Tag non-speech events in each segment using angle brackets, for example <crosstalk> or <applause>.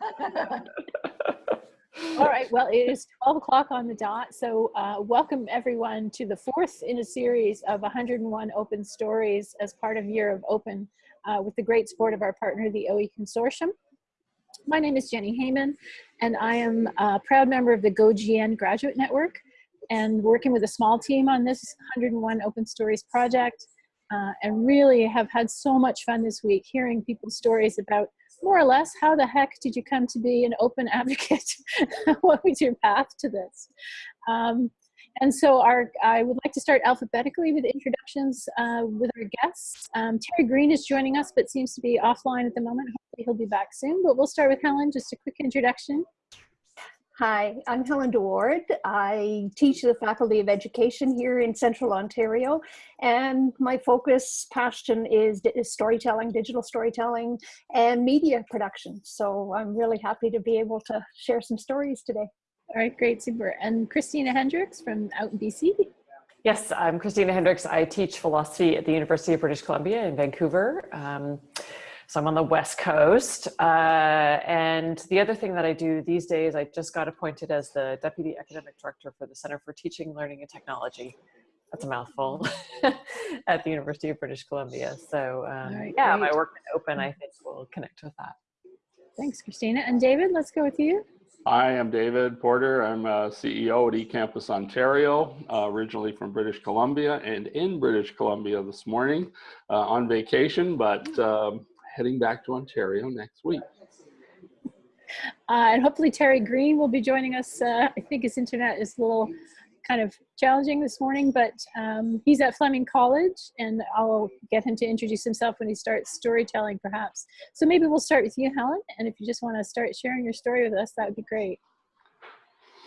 <laughs> All right, well, it is 12 o'clock on the dot, so uh, welcome everyone to the fourth in a series of 101 open stories as part of Year of Open uh, with the great support of our partner, the OE Consortium. My name is Jenni Hayman, and I am a proud member of the GoGN Graduate Network and working with a small team on this 101 Open Stories project uh, and really have had so much fun this week hearing people's stories about more or less how the heck did you come to be an open <laughs> advocate? what was your path to this? Um, and so our, I would like to start alphabetically with introductions uh, with our guests. Um, Terry Green is joining us, but seems to be offline at the moment. Hopefully he'll be back soon, but we'll start with Helen, just a quick introduction. Hi, I'm Helen DeWaard. I teach the Faculty of Education here in Central Ontario, and my focus, passion is, is storytelling, digital storytelling, and media production. So I'm really happy to be able to share some stories today. All right, great, super. And Christina Hendricks from out in BC. Yes, I'm Christina Hendricks. I teach philosophy at the University of British Columbia in Vancouver. Um, so I'm on the West Coast. Uh, and the other thing that I do these days, I just got appointed as the Deputy Academic Director for the Center for Teaching, Learning and Technology. That's a mouthful <laughs> at the University of British Columbia. So um, right, yeah, great. my work in open, I think will connect with that. Thanks, Christina. And David, let's go with you. Hi, I'm David Porter. I'm a CEO at eCampus Ontario, uh, originally from British Columbia and in British Columbia this morning uh, on vacation, but um, heading back to Ontario next week. Uh, and hopefully Terry Green will be joining us. Uh, I think his internet is a little kind of challenging this morning, but um, he's at Fleming College and I'll get him to introduce himself when he starts storytelling perhaps. So maybe we'll start with you, Helen. And if you just wanna start sharing your story with us, that would be great.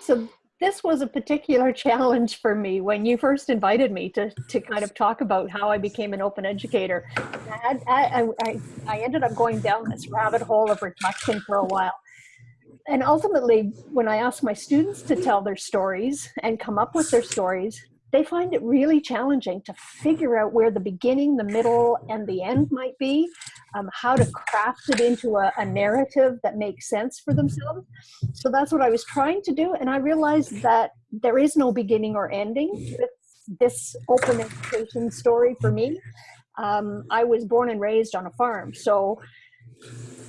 So this was a particular <laughs> challenge for me when you first invited me to, to kind of talk about how I became an open educator. I, I, I, I ended up going down this rabbit hole of reflection for a while. And ultimately, when I ask my students to tell their stories and come up with their stories, they find it really challenging to figure out where the beginning, the middle, and the end might be, um, how to craft it into a, a, narrative that makes sense for themselves. So that's what I was trying to do. And I realized that there is no beginning or ending with this open education story for me. Um, I was born and raised on a farm. So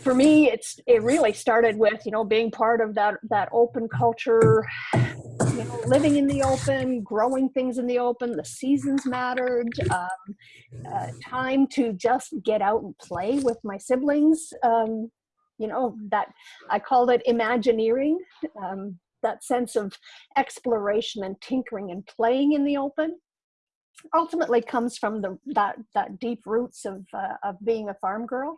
for me, it's it really started with, you know, being part of that, that open culture, you know, living in the open, growing things in the open, the seasons mattered, um, uh, time to just get out and play with my siblings. Um, you know, that I called it imagineering, um, that sense of exploration and tinkering and playing in the open ultimately comes from the that that deep roots of uh, of being a farm girl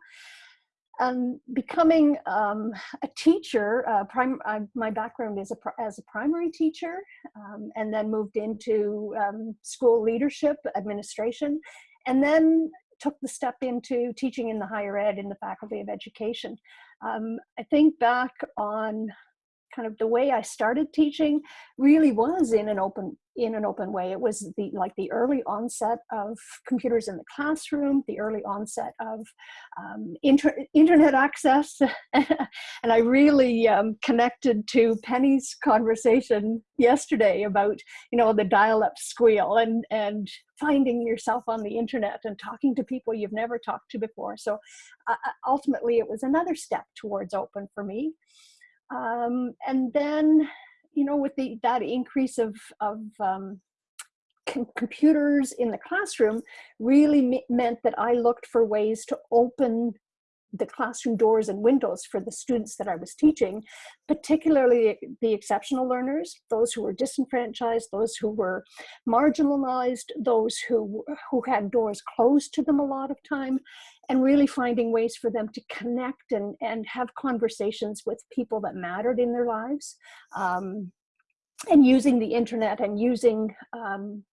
and becoming um, a teacher, uh, prim uh, my background is a as a primary teacher, um, and then moved into um, school leadership, administration, and then took the step into teaching in the higher ed in the Faculty of Education. Um, I think back on kind of the way I started teaching really was in an open in an open way. It was the like the early onset of computers in the classroom, the early onset of um, inter internet access, <laughs> and I really um, connected to Penny's conversation yesterday about you know the dial-up squeal and and finding yourself on the internet and talking to people you've never talked to before. So uh, ultimately, it was another step towards open for me. Um, and then, you know, with the that increase of, of um, com computers in the classroom really meant that I looked for ways to open the classroom doors and windows for the students that I was teaching, particularly the exceptional learners, those who were disenfranchised, those who were marginalized, those who, who had doors closed to them a lot of time, and really finding ways for them to connect and, and have conversations with people that mattered in their lives. Um, and using the internet and using um,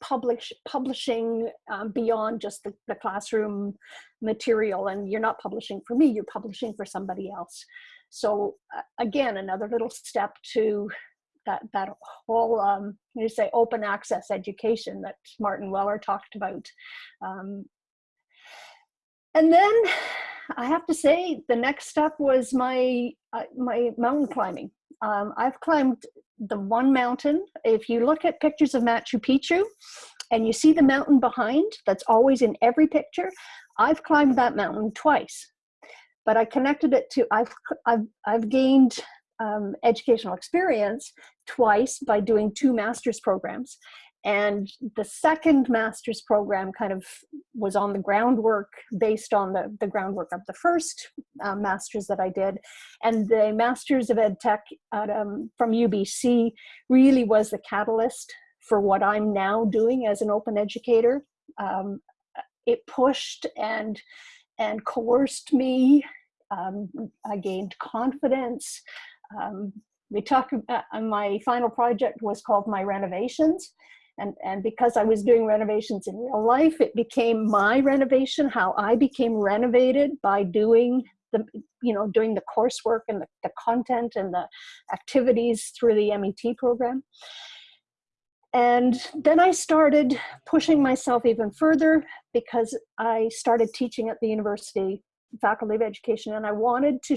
publish publishing um, beyond just the, the, classroom material and you're not publishing for me you're publishing for somebody else so uh, again another little step to that that whole um you say open access education that martin weller talked about um, and then I have to say the next step was my uh, my mountain climbing. Um, I've climbed the one mountain. If you look at pictures of Machu Picchu and you see the mountain behind, that's always in every picture. I've climbed that mountain twice, but I connected it to, I've, I've, I've gained um, educational experience twice by doing two master's programs. And the second master's program kind of was on the groundwork based on the, the groundwork of the first uh, master's that I did. And the Masters of Ed Tech at, um, from UBC really was the catalyst for what I'm now doing as an open educator. Um, it pushed and, and coerced me. Um, I gained confidence. Um, we talked, uh, my final project was called My Renovations and and because i was doing renovations in real life it became my renovation how i became renovated by doing the you know doing the coursework and the, the content and the activities through the met program. And then i started pushing myself even further because i started teaching at the university faculty of education and i wanted to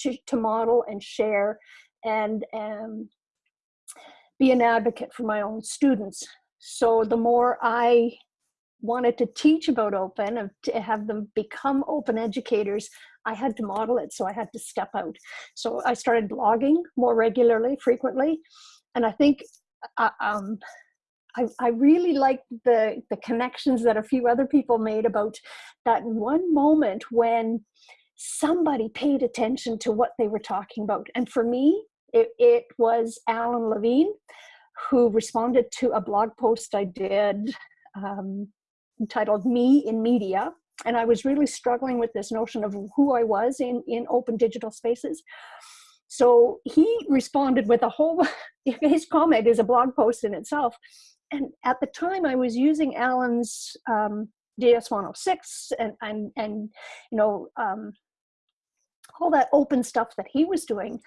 to, to model and share and um, be an advocate for my own students. So the more I wanted to teach about open and to have them become open educators, I had to model it. So I had to step out. So I started blogging more regularly, frequently. And I think uh, um, I, I really liked the, the connections that a few other people made about that one moment when somebody paid attention to what they were talking about. And for me, it, it was Alan Levine who responded to a blog post I did um, entitled Me in Media. And I was really struggling with this notion of who I was in, in open digital spaces. So he responded with a whole, <laughs> his comment is a blog post in itself. And at the time I was using Alan's um, DS106 and, and, and you know, um, all that open stuff that he was doing.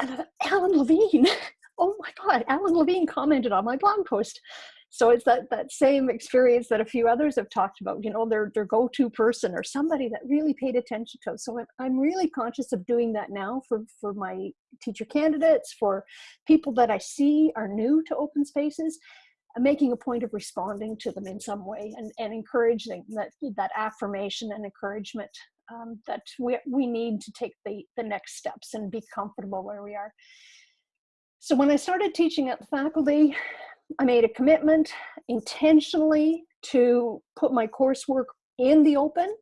And Alan Levine, <laughs> oh my God, Alan Levine commented on my blog post. So it's that, that same experience that a few others have talked about, you know, their, their go-to person or somebody that really paid attention to. So I'm, I'm really conscious of doing that now for, for my teacher candidates, for people that I see are new to open spaces, I'm making a point of responding to them in some way and, and encouraging that, that affirmation and encouragement um, that we, we need to take the, the next steps and be comfortable where we are. So when I started teaching at the faculty, I made a commitment intentionally to put my coursework in the open.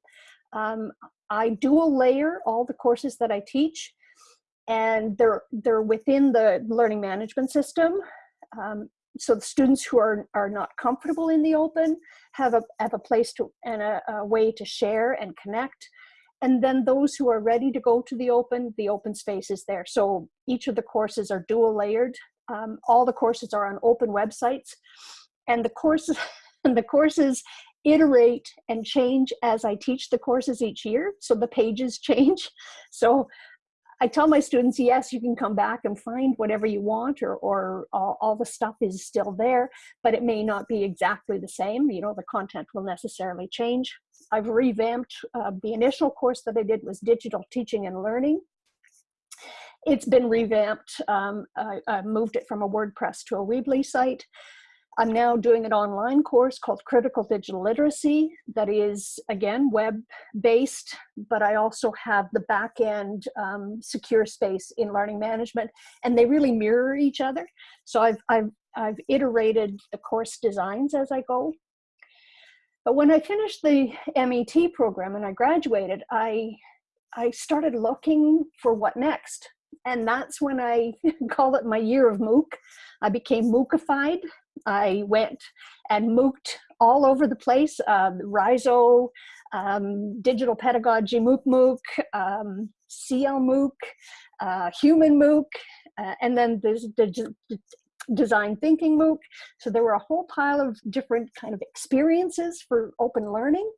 Um, I dual layer all the courses that I teach and they're, they're within the learning management system. Um, so the students who are, are not comfortable in the open have a, have a place to and a, a way to share and connect and then those who are ready to go to the open, the open space is there. So each of the courses are dual layered. Um, all the courses are on open websites and the courses, <laughs> and the courses iterate and change as I teach the courses each year. So the pages <laughs> change. So I tell my students, yes, you can come back and find whatever you want or, or all, all, the stuff is still there, but it may not be exactly the same. You know, the content will necessarily change. I've revamped, uh, the initial course that I did was digital teaching and learning. It's been revamped. Um, I, I moved it from a WordPress to a Weebly site. I'm now doing an online course called Critical Digital Literacy that is, again, web-based, but I also have the back-end um, secure space in learning management, and they really mirror each other. So I've, I've, I've iterated the course designs as I go. But when I finished the MET program and I graduated, I, I started looking for what next. And that's when I <laughs> call it my year of MOOC. I became MOOCified. I went and MOOCed all over the place, Rhizo, um, Digital Pedagogy MOOC MOOC, um, CL MOOC, uh, Human MOOC, uh, and then there's the design thinking MOOC. So there were a whole pile of different kind of experiences for open learning.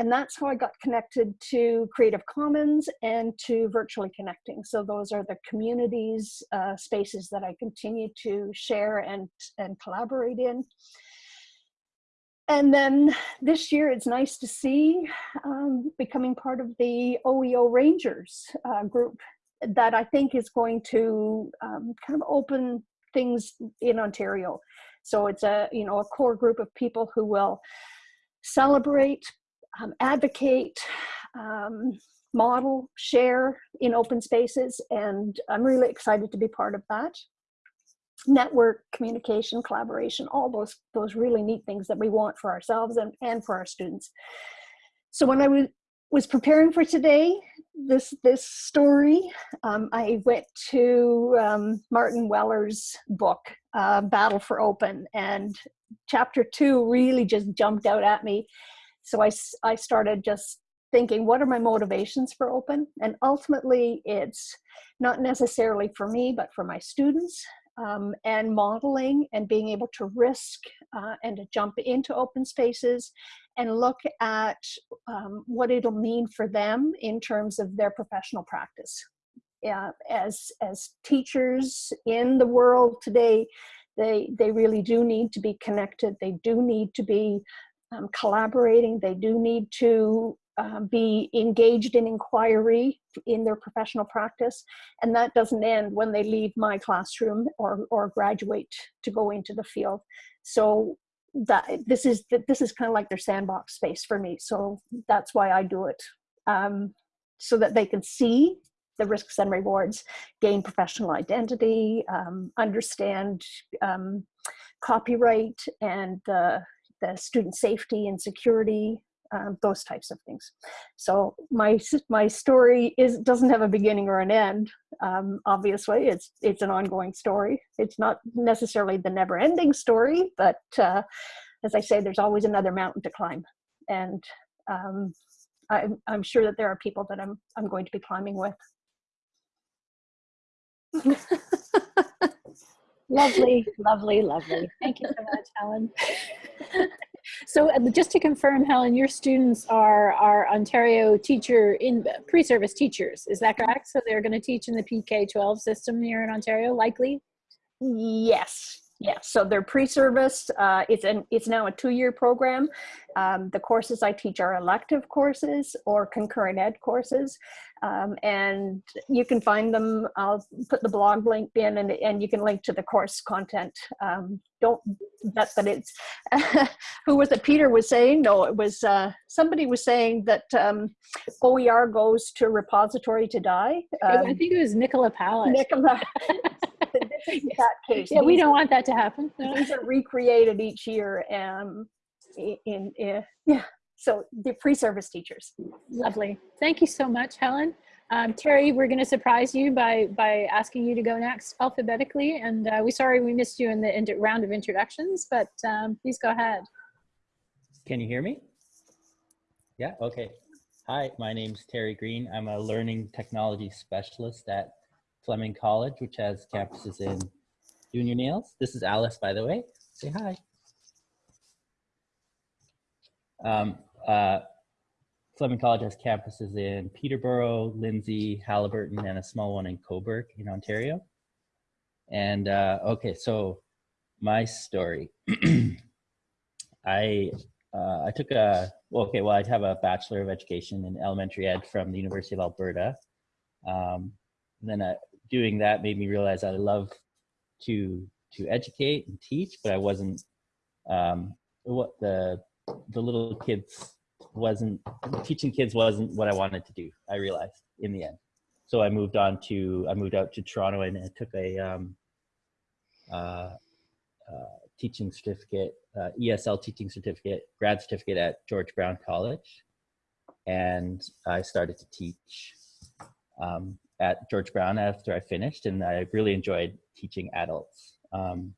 And that's how I got connected to Creative Commons and to Virtually Connecting. So those are the communities, uh, spaces that I continue to share and, and collaborate in. and then this year, it's nice to see um, becoming part of the OEO Rangers uh, group that I think is going to um, kind of open things in Ontario. So it's a you know a core group of people who will celebrate, um, advocate, um, model, share in open spaces, and I'm really excited to be part of that. Network, communication, collaboration, all those those really neat things that we want for ourselves and, and for our students. So when I was was preparing for today, this this story, um, I went to um, Martin Weller's book, uh, Battle for Open, and chapter two really just jumped out at me. So I, I started just thinking, what are my motivations for open? And ultimately, it's not necessarily for me, but for my students. Um, and modeling and being able to risk uh, and to jump into open spaces and look at um, what it'll mean for them in terms of their professional practice. Yeah, as, as teachers in the world today, they, they really do need to be connected. They do need to be um, collaborating. They do need to um, be engaged in inquiry in their professional practice. And that doesn't end when they leave my classroom or, or graduate to go into the field. So that this is this is kind of like their sandbox space for me. So that's why I do it. Um, so that they can see the risks and rewards, gain professional identity, um, understand um, copyright and the, the student safety and security um, those types of things. So my my story is doesn't have a beginning or an end. Um, obviously, it's it's an ongoing story. It's not necessarily the never-ending story, but uh, as I say, there's always another mountain to climb, and um, I'm I'm sure that there are people that I'm I'm going to be climbing with. <laughs> lovely, lovely, lovely. Thank you so much, Helen. <laughs> So just to confirm, Helen, your students are, are Ontario teacher in pre-service teachers, is that correct? So they're gonna teach in the PK-12 system here in Ontario, likely? Yes, yeah, so they're pre-service. Uh, it's an it's now a two-year program. Um, the courses I teach are elective courses or concurrent ed courses, um, and you can find them. I'll put the blog link in, and and you can link to the course content. Um, don't bet that it's <laughs> who was it? Peter was saying no. It was uh, somebody was saying that um, OER goes to repository to die. I um, think it was Nicola Pallitt. Nicola. <laughs> that case. Yeah, we don't want that to happen. These are recreated each year and in, in, in yeah. So the pre-service teachers. Lovely. Thank you so much, Helen. Um, Terry, we're going to surprise you by by asking you to go next alphabetically, and uh, we're sorry we missed you in the round of introductions, but um, please go ahead. Can you hear me? Yeah. Okay. Hi, my name's Terry Green. I'm a learning technology specialist at Fleming College, which has campuses in Junior Nails. This is Alice, by the way. Say hi. Um, uh, Fleming College has campuses in Peterborough, Lindsay, Haliburton, and a small one in Cobourg in Ontario. And uh, okay, so my story. <clears throat> I uh, I took a well, okay. Well, I have a bachelor of education in elementary ed from the University of Alberta. Um, then I doing that made me realize I love to to educate and teach, but I wasn't um, what the the little kids wasn't teaching kids wasn't what I wanted to do. I realized in the end, so I moved on to I moved out to Toronto and I took a um, uh, uh, teaching certificate, uh, ESL teaching certificate, grad certificate at George Brown College, and I started to teach um, at George Brown after I finished, and I really enjoyed teaching adults. Um,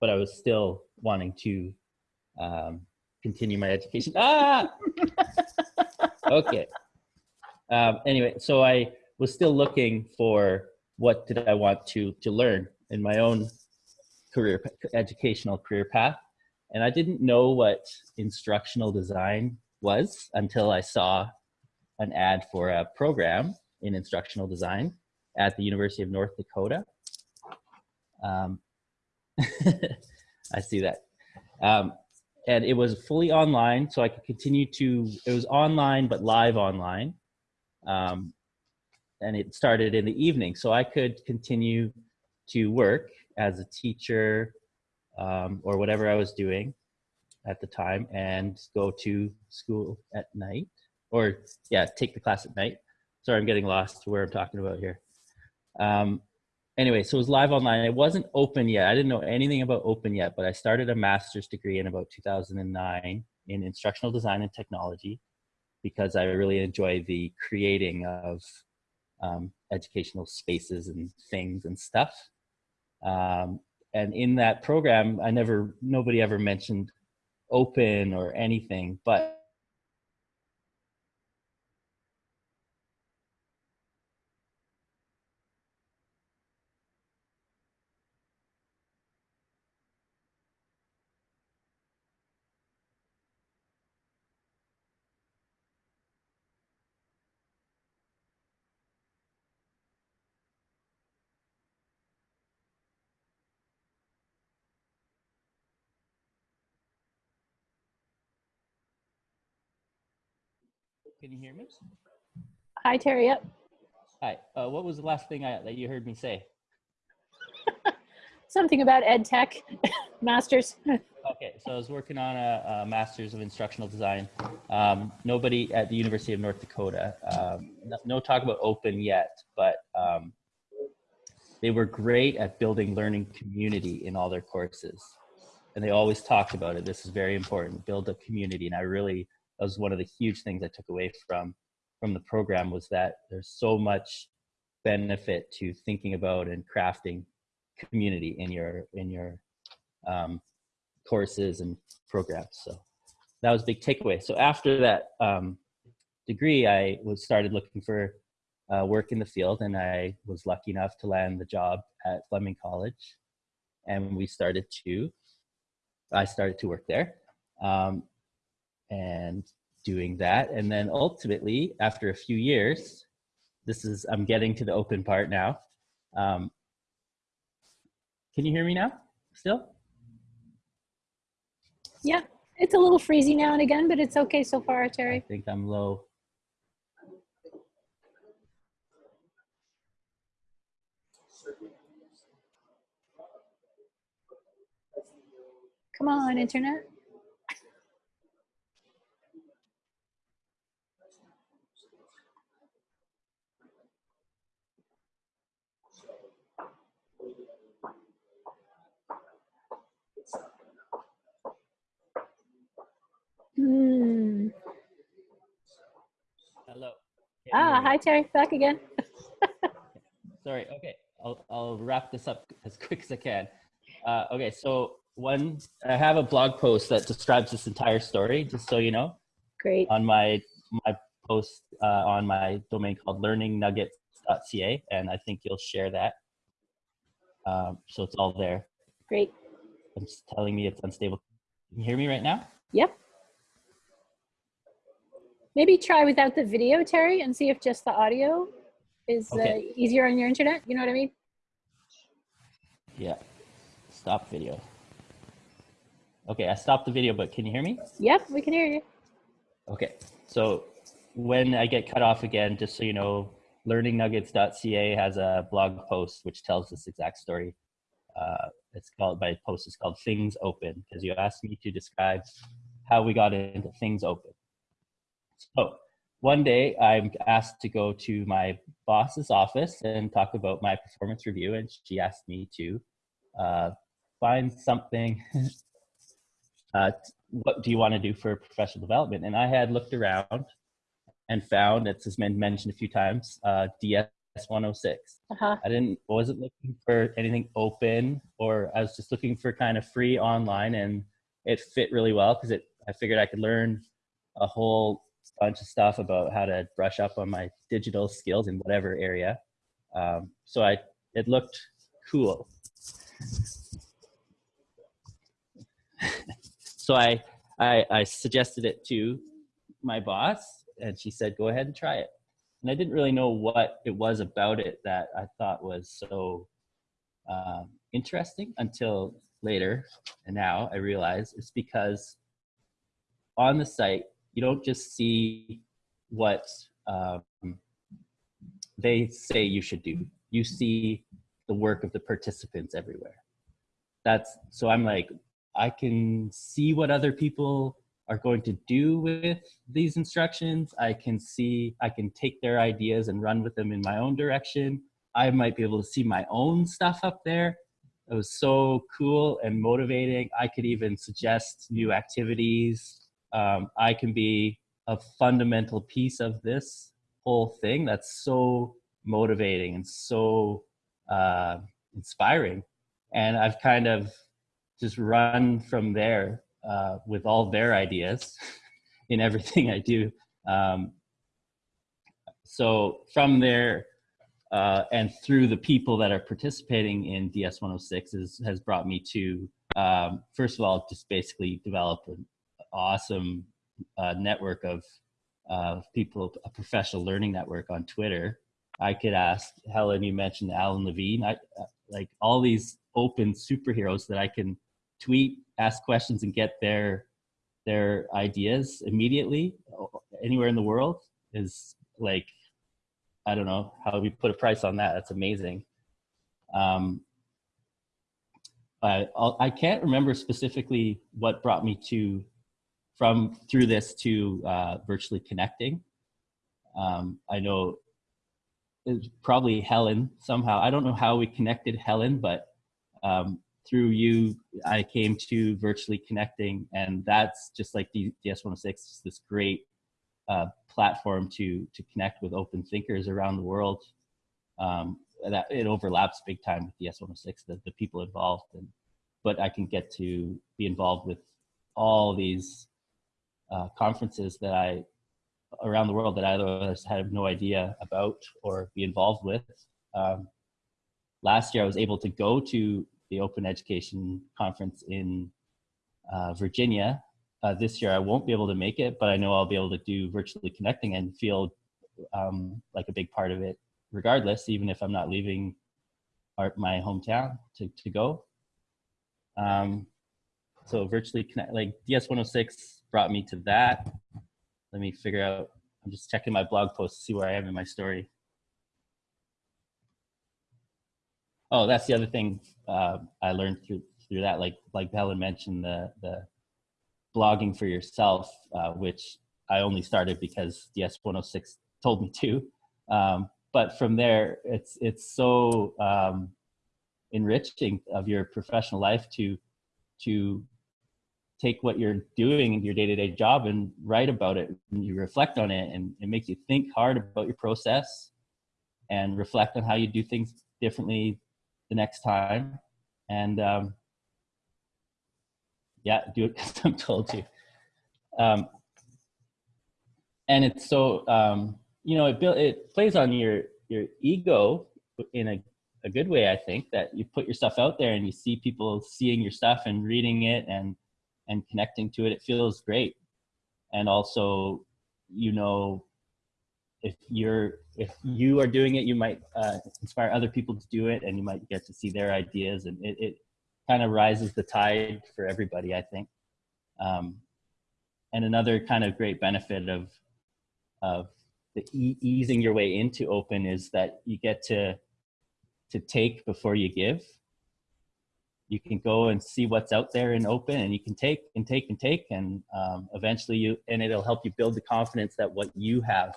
but I was still wanting to um, continue my education. Ah! <laughs> okay. Um, anyway, so I was still looking for what did I want to to learn in my own career, educational career path, and I didn't know what instructional design was until I saw an ad for a program in instructional design at the University of North Dakota. Um, <laughs> I see that. Um, and it was fully online, so I could continue to. It was online, but live online, um, and it started in the evening, so I could continue to work as a teacher um, or whatever I was doing at the time, and go to school at night, or yeah, take the class at night. Sorry, I'm getting lost to where I'm talking about here. Um, anyway, so it was live online. It wasn't open yet. I didn't know anything about open yet, but I started a master's degree in about 2009 in instructional design and technology because I really enjoy the creating of um, educational spaces and things and stuff. Um, and in that program, I never, nobody ever mentioned open or anything, but can you hear me? Hi, Terry. Yep. Hi. Uh, what was the last thing I, that you heard me say? <laughs> Something about ed tech <laughs> masters. Okay, so I was working on a, a master's of instructional design. Um, nobody at the University of North Dakota, um, no, no talk about open yet, but um, they were great at building learning community in all their courses. And they always talked about it. This is very important, build a community. And I really, that was one of the huge things I took away from, from the program was that there's so much benefit to thinking about and crafting community in your, in your um, courses and programs. So that was a big takeaway. So after that um, degree, I was started looking for uh, work in the field, and I was lucky enough to land the job at Fleming College, and we started to. I started to work there, um, and doing that, and then ultimately, after a few years, this is I'm getting to the open part now. Um, can you hear me now? Still? Yeah, it's a little freezy now and again, but it's okay so far, Terry. I Terry. think I'm low. Come on, internet. Hmm. Hello. Can Ah, hi, Terry. Back again. <laughs> Sorry. Okay, I'll I'll wrap this up as quick as I can. Uh, okay, so one, I have a blog post that describes this entire story, just so you know, Great. on my my post uh, on my domain called learningnuggets.ca, and I think you'll share that. Um, so it's all there. Great. It's telling me it's unstable. Can you hear me right now? Yep. Maybe try without the video, Terry, and see if just the audio is uh, easier on your internet. You know what I mean? Yeah. Stop video. Okay, I stopped the video, but can you hear me? Yep, we can hear you. Okay, so when I get cut off again, just so you know, learningnuggets.ca has a blog post which tells this exact story. Uh, it's called, my post is called Things Open, because you asked me to describe how we got into Things Open. So one day I'm asked to go to my boss's office and talk about my performance review, and she asked me to uh, find something <laughs> uh, what do you want to do for professional development? And I had looked around and found, it's has been mentioned a few times, uh, DS 106. Uh-huh. I didn't, wasn't looking for anything open or I was just looking for kind of free online and it fit really well because it, I figured I could learn a whole bunch of stuff about how to brush up on my digital skills in whatever area. Um, so I, it looked cool. <laughs> so I, I I suggested it to my boss, and she said, "Go ahead and try it." And I didn't really know what it was about it that I thought was so um, interesting until later. And now I realize it's because on the site, you don't just see what um, they say you should do. You see the work of the participants everywhere. That's so I'm like, I can see what other people are going to do with these instructions. I can see, I can take their ideas and run with them in my own direction. I might be able to see my own stuff up there. It was so cool and motivating. I could even suggest new activities. Um, I can be a fundamental piece of this whole thing. That's so motivating and so uh, inspiring. And I've kind of just run from there uh, with all their ideas <laughs> in everything I do. Um, so from there uh, and through the people that are participating in DS 106 is, has brought me to, um, first of all, just basically develop an awesome uh, network of uh, people, a professional learning network on Twitter. I could ask Helen, you mentioned Alan Levine, I, uh, like all these open superheroes that I can tweet, ask questions, and get their their ideas immediately anywhere in the world is like I don't know how we put a price on that. That's amazing. Um, I I can't remember specifically what brought me to from through this to uh, virtually connecting. Um, I know it's probably Helen somehow. I don't know how we connected Helen, but um, through you, I came to virtually connecting, and that's just like DS106, this great uh, platform to to connect with open thinkers around the world. Um, that it overlaps big time with DS106, the, the people involved, and but I can get to be involved with all these uh, conferences that I around the world that I otherwise had no idea about or be involved with. Um, last year, I was able to go to the Open Education Conference in uh, Virginia. Uh, this year I won't be able to make it, but I know I'll be able to do virtually connecting and feel um, like a big part of it regardless, even if I'm not leaving our, my hometown to, to go. Um, so virtually connect, like DS106 brought me to that. Let me figure out, I'm just checking my blog post to see where I am in my story. Oh, that's the other thing uh, I learned through through that. Like like Helen mentioned, the the blogging for yourself, uh, which I only started because DS 106 told me to. Um, but from there, it's it's so um, enriching of your professional life to to take what you're doing in your day-to-day job and write about it and you reflect on it and it makes you think hard about your process and reflect on how you do things differently the next time. And um, yeah, do it <laughs> because I'm told to. Um, and it's so, um, you know, it, it plays on your, your ego in a, a good way, I think, that you put your stuff out there and you see people seeing your stuff and reading it and, and connecting to it. It feels great. And also, you know, if you're if you are doing it, you might uh, inspire other people to do it, and you might get to see their ideas, and it, it kind of rises the tide for everybody, I think. Um, and another kind of great benefit of of the e easing your way into open is that you get to to take before you give. You can go and see what's out there in open, and you can take and take and take, and um, eventually you and it'll help you build the confidence that what you have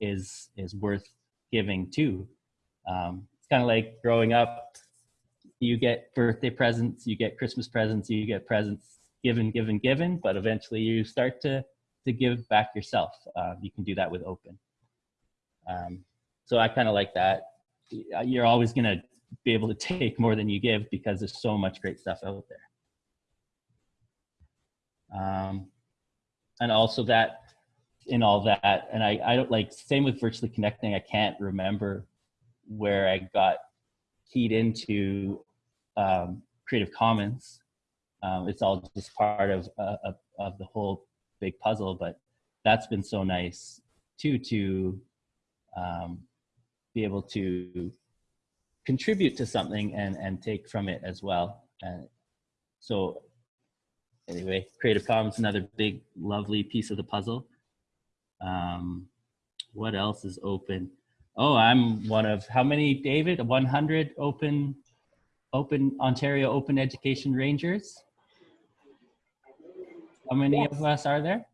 is is worth giving too. Um, it's kind of like growing up. You get birthday presents, you get Christmas presents, you get presents given, given, given, but eventually you start to to give back yourself. Uh, you can do that with open. Um, so I kind of like that. You're always going to be able to take more than you give because there's so much great stuff out there. Um, and also that in all that. And I, I don't like, same with virtually connecting, I can't remember where I got keyed into um, Creative Commons. Um, it's all just part of, uh, of, the whole big puzzle, but that's been so nice too, to um, be able to contribute to something and, and take from it as well. And so anyway, Creative Commons, another big, lovely piece of the puzzle. Um, what else is open? Oh, I'm one of how many, David? 100 open, open Ontario Open Education Rangers. How many Yes. of us are there?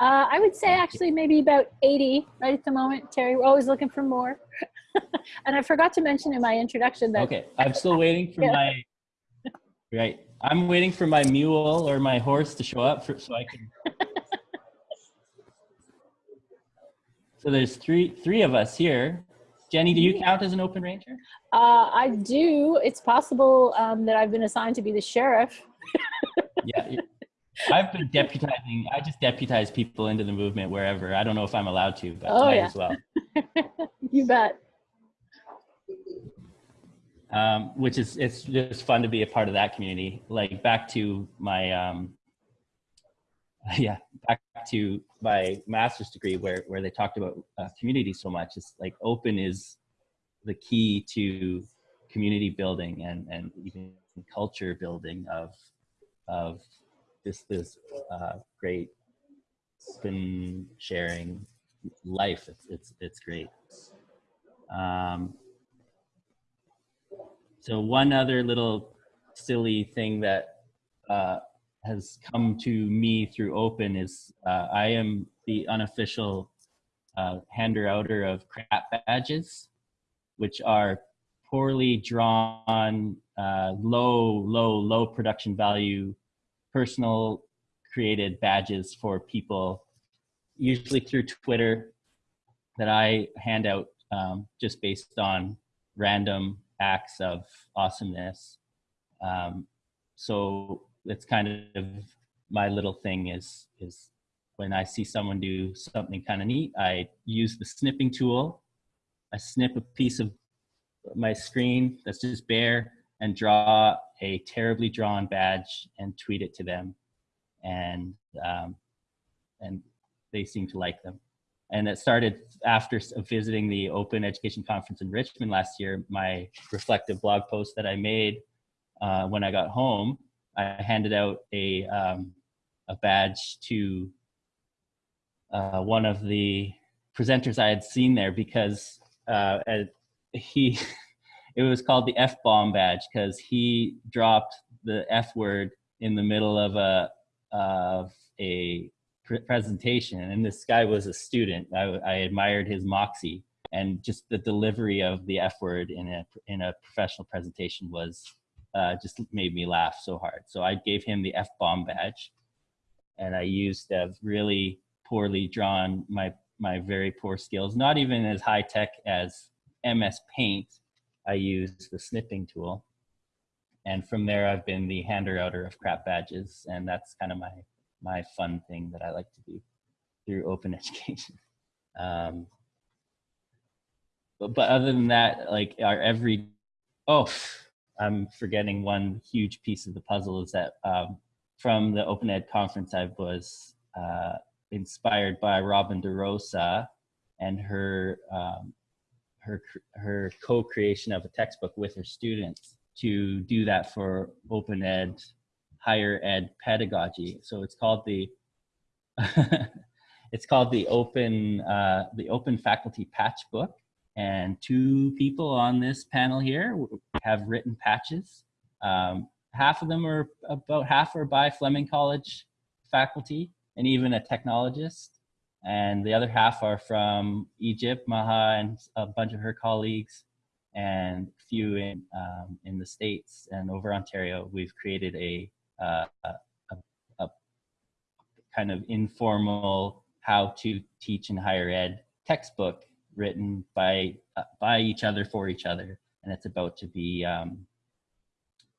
Uh, I would say actually maybe about 80 right at the moment. Terry, we're always looking for more. <laughs> <laughs> and I forgot to mention in my introduction that Okay, I'm still waiting for Yeah. my, right, I'm waiting for my mule or my horse to show up for, so I can. <laughs> So there's three, three of us here. Jenny, do you count as an open ranger? uh, I do, it's possible um, that I've been assigned to be the sheriff. <laughs> Yeah. I've been deputizing, I just deputize people into the movement wherever. I don't know if I'm allowed to, but Oh, might yeah. as well. you bet. Um, which is it's just fun to be a part of that community. Like back to my um, <laughs> yeah, back to my master's degree where where they talked about uh, community so much. It's like open is the key to community building and and even culture building of of this this uh, great spin sharing life. It's it's it's great. Um, so one other little silly thing that uh, has come to me through Open is uh, I am the unofficial uh, hander outer of crap badges, which are poorly drawn, uh, low, low, low production value, personal created badges for people, usually through Twitter, that I hand out um, just based on random acts of awesomeness. Um, so it's kind of my little thing is is when I see someone do something kind of neat, I use the snipping tool. I snip a piece of my screen that's just bare and draw a terribly drawn badge and tweet it to them, and um, and they seem to like them and it started after visiting the open education conference in richmond last year. My reflective blog post that i made uh, when i got home i handed out a, um, a badge to uh, one of the presenters i had seen there because uh, he <laughs> it was called the f-bomb badge because he dropped the f word in the middle of a of a presentation and this guy was a student. I, I admired his moxie and just the delivery of the f word in a in a professional presentation was uh, just made me laugh so hard. So i gave him the f bomb badge and i used a really poorly drawn my my very poor skills not even as high tech as ms paint. I used the snipping tool and from there i've been the hander outer of crap badges and that's kind of my my fun thing that I like to do through open <laughs> education. Um, but, but other than that, like our every, oh, I'm forgetting one huge piece of the puzzle is that um, from the Open Ed conference, I was uh, inspired by Robin DeRosa and her um, her her co-creation of a textbook with her students to do that for Open Ed higher ed pedagogy. So it's called the <laughs> it's called the open uh, the open faculty patch book. And two people on this panel here have written patches. Um, half of them are about half are by Fleming College faculty and even a technologist. And the other half are from Egypt, Maha and a bunch of her colleagues and a few in, um, in the States and over Ontario. We've created a uh, a, a kind of informal how to teach in higher ed textbook written by uh, by each other for each other. And it's about to be um,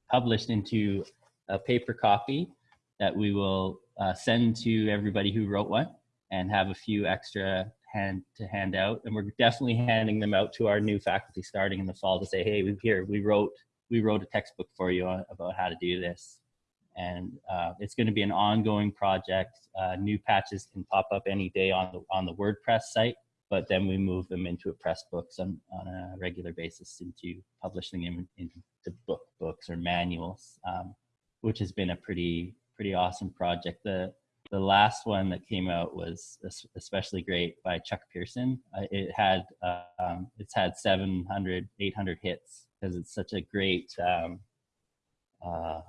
published into a paper copy that we will uh, send to everybody who wrote one and have a few extra hand to hand out. And we're definitely handing them out to our new faculty starting in the fall to say hey we here we wrote we wrote a textbook for you on, about how to do this and uh, it's going to be an ongoing project. Uh, new patches can pop up any day on the on the WordPress site, but then we move them into a Pressbooks on, on a regular basis into publishing them into book books or manuals, um, which has been a pretty pretty awesome project. The the last one that came out was especially great by Chuck Pearson. Uh, it had um, it's had 700, 800 hits because it's such a great um, uh,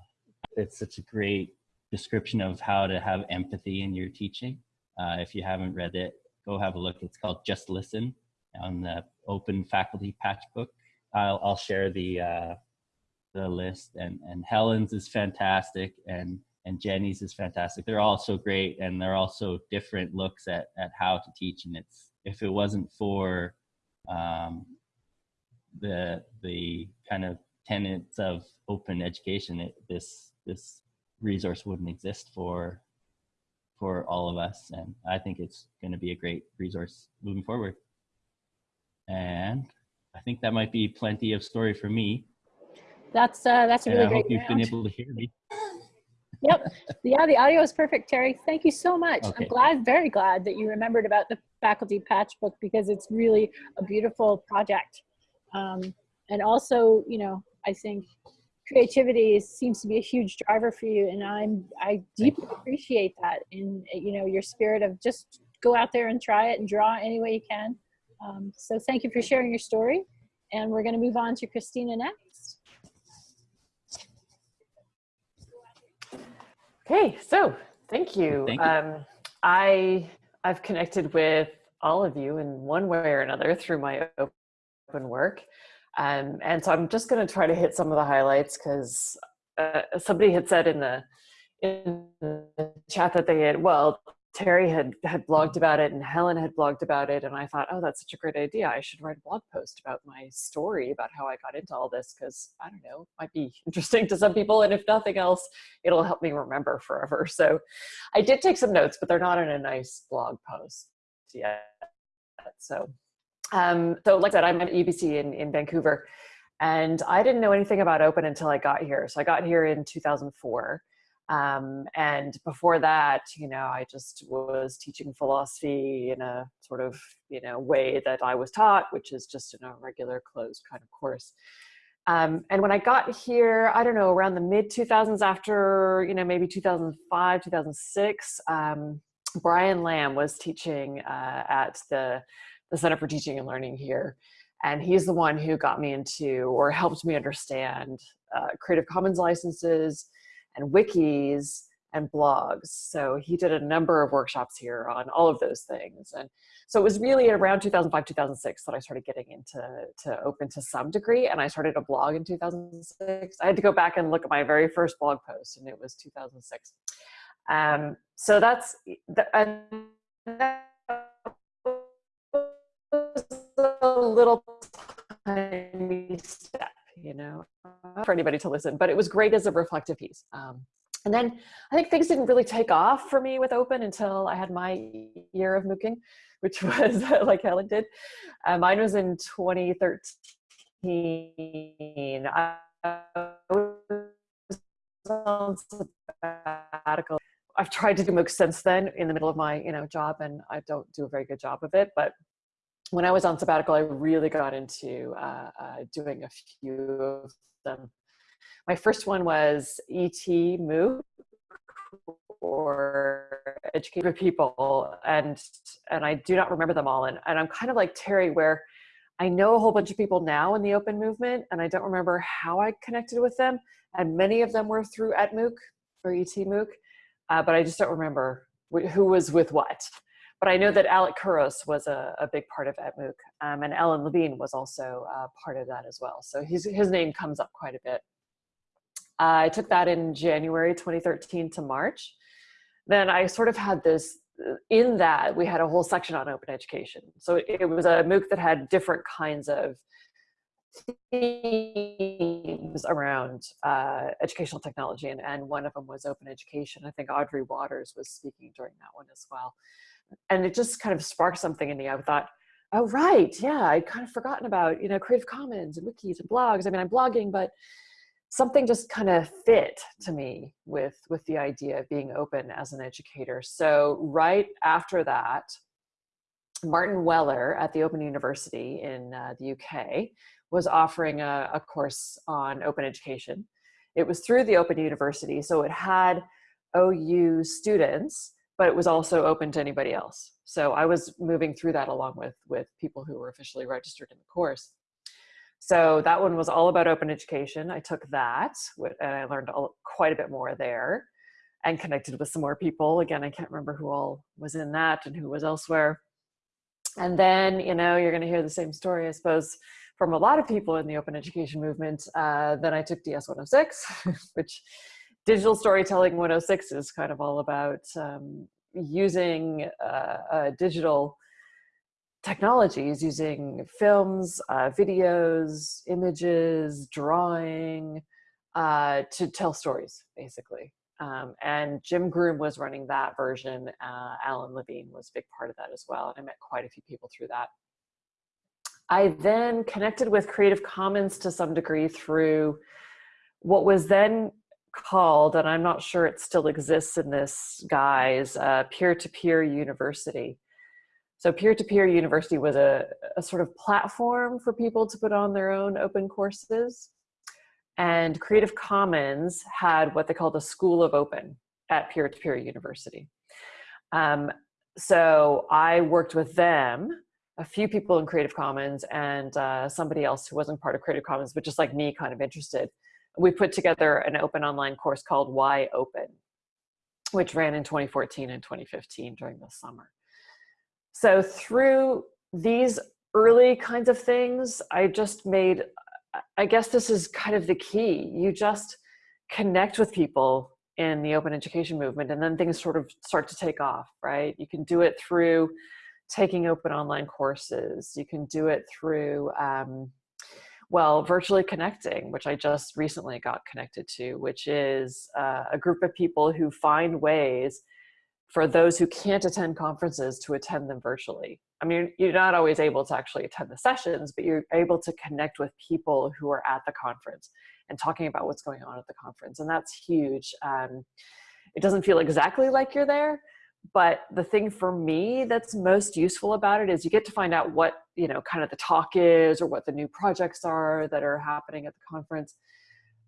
it's such a great description of how to have empathy in your teaching. Uh, if you haven't read it, go have a look. It's called Just Listen on the Open Faculty Patch Book. I'll, I'll share the uh, the list and and Helen's is fantastic and and Jenni's is fantastic. They're all so great and they're also different looks at at how to teach. And it's if it wasn't for um, the the kind of tenets of open education, it, this this resource wouldn't exist for for all of us. And I think it's going to be a great resource moving forward. And I think that might be plenty of story for me. That's uh, that's a really and I great. hope you've round. been able to hear me. yep. Yeah, the audio is perfect, Terry. Thank you so much. Okay. I'm glad, very glad that you remembered about the faculty patch book because it's really a beautiful project. Um, and also, you know, I think creativity is, seems to be a huge driver for you, and I'm I deeply appreciate that in you know your spirit of just go out there and try it and draw any way you can. Um, so thank you for sharing your story, and we're going to move on to Christina next. Okay, so thank you. Thank you. Um, I I've connected with all of you in one way or another through my open work, um, and so I'm just going to try to hit some of the highlights because uh, somebody had said in the in the chat that they had well Terry had had blogged about it and Helen had blogged about it and I thought oh that's such a great idea. I should write a blog post about my story about how I got into all this because I don't know might be <laughs> interesting to some people and if nothing else it'll help me remember forever. So I did take some notes but they're not in a nice blog post yet so um, so like I said I'm at UBC in, in Vancouver and I didn't know anything about open until I got here so I got here in 2004 um, and before that, you know, I just was teaching philosophy in a sort of, you know, way that I was taught, which is just in a regular closed kind of course. Um, and when I got here, I don't know, around the mid 2000s after, you know, maybe 2005, 2006, um, Brian Lamb was teaching uh, at the, the Center for Teaching and Learning here. And he's the one who got me into or helped me understand uh, Creative Commons licenses, and wikis and blogs. So he did a number of workshops here on all of those things. And so it was really around 2005, 2006 that I started getting into to open to some degree. And I started a blog in 2006. I had to go back and look at my very first blog post and it was 2006. Um, so that's, the, little tiny step you know, for anybody to listen, but it was great as a reflective piece. Um, and then I think things didn't really take off for me with open until I had my year of mooking, which <laughs> was like Helen did. Uh, mine was in 2013. I was on sabbatical. I've tried to do MOOC since then in the middle of my you know job and I don't do a very good job of it, but when I was on sabbatical, I really got into uh, uh, doing a few of them. My first one was ET MOOC or educated people and and I do not remember them all and, and I'm kind of like Terry where I know a whole bunch of people now in the open movement and I don't remember how I connected with them and many of them were through at MOOC or ET MOOC uh, but I just don't remember who was with what but I know that Alec Couros was a, a big part of ETMOOC, um, and Alan Levine was also uh, part of that as well. So his, his name comes up quite a bit. Uh, I took that in January 2013 to March. Then I sort of had this, in that we had a whole section on open education. So it, it was a MOOC that had different kinds of themes around uh, educational technology and, and one of them was open education. I think Audrey Watters was speaking during that one as well and it just kind of sparked something in me. I thought, oh, right, yeah, I'd kind of forgotten about, you know, Creative Commons and wikis and blogs. I mean, I'm blogging, but something just kind of fit to me with, with the idea of being open as an educator. So right after that, Martin Weller at the Open University in uh, the UK was offering a, a course on open education. It was through the Open University, so it had OU students, but it was also open to anybody else. So I was moving through that along with, with people who were officially registered in the course. So that one was all about open education. I took that and I learned quite a bit more there and connected with some more people. Again, I can't remember who all was in that and who was elsewhere. And then, you know, you're gonna hear the same story, I suppose, from a lot of people in the open education movement. Uh, then I took DS106, <laughs> which digital storytelling 106 is kind of all about um, using uh, uh, digital technologies, using films, uh, videos, images, drawing, uh, to tell stories, basically. Um, and Jim Groom was running that version. Uh, Alan Levine was a big part of that as well. And I met quite a few people through that. I then connected with Creative Commons to some degree through what was then called, and I'm not sure it still exists in this guise, uh, peer-to-peer -peer university. So peer-to-peer -peer university was a, a sort of platform for people to put on their own open courses. And Creative Commons had what they called a School of Open at peer-to-peer -peer university. Um, so I worked with them, a few people in Creative Commons and uh, somebody else who wasn't part of Creative Commons, but just like me, kind of interested. We put together an open online course called Why Open, which ran in 2014 and 2015 during the summer. So through these early kinds of things, I just made I guess this is kind of the key. You just connect with people in the open education movement and then things sort of start to take off, right? You can do it through taking open online courses. You can do it through, um, well, virtually connecting, which I just recently got connected to, which is uh, a group of people who find ways for those who can't attend conferences to attend them virtually. I mean, you're not always able to actually attend the sessions, but you're able to connect with people who are at the conference and talking about what's going on at the conference. And that's huge. Um, it doesn't feel exactly like you're there, but the thing for me that's most useful about it is you get to find out what, you know, kind of the talk is or what the new projects are that are happening at the conference.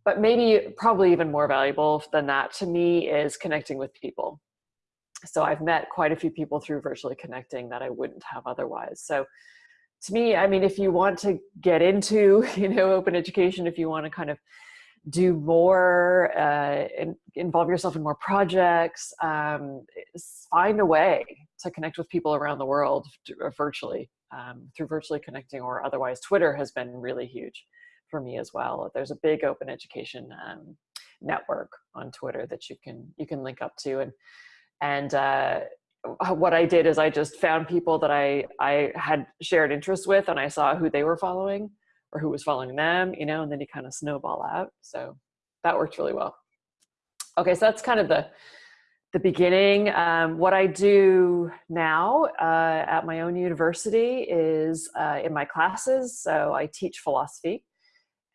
But maybe probably even more valuable than that to me is connecting with people so I've met quite a few people through virtually connecting that I wouldn't have otherwise. So to me, I mean, if you want to get into, <laughs> you know, open education, if you want to kind of do more, uh, involve yourself in more projects, um, find a way to connect with people around the world uh, virtually, um, through virtually connecting or otherwise. Twitter has been really huge for me as well. There's a big open education um, network on Twitter that you can you can link up to, and and uh, what I did is I just found people that I, I had shared interests with and I saw who they were following or who was following them, you know, and then you kind of snowball out. So that worked really well. Okay, so that's kind of the, the beginning. Um, what I do now uh, at my own university is uh, in my classes. So I teach philosophy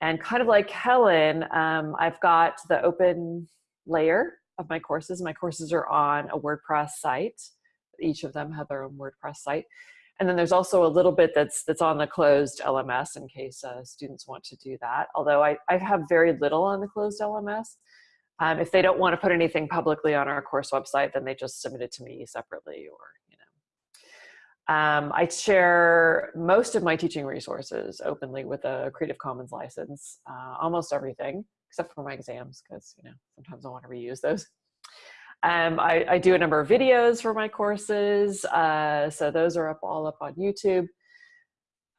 and kind of like Helen, um, I've got the open layer of my courses. My courses are on a WordPress site. Each of them have their own WordPress site. And then there's also a little bit that's that's on the closed LMS in case uh, students want to do that. Although I, I have very little on the closed LMS. Um, if they don't want to put anything publicly on our course website, then they just submit it to me separately or, you know. Um, I share most of my teaching resources openly with a Creative Commons license, uh, almost everything except for my exams because you know sometimes I want to reuse those. Um, I, I, do a number of videos for my courses, uh, so those are up all up on YouTube.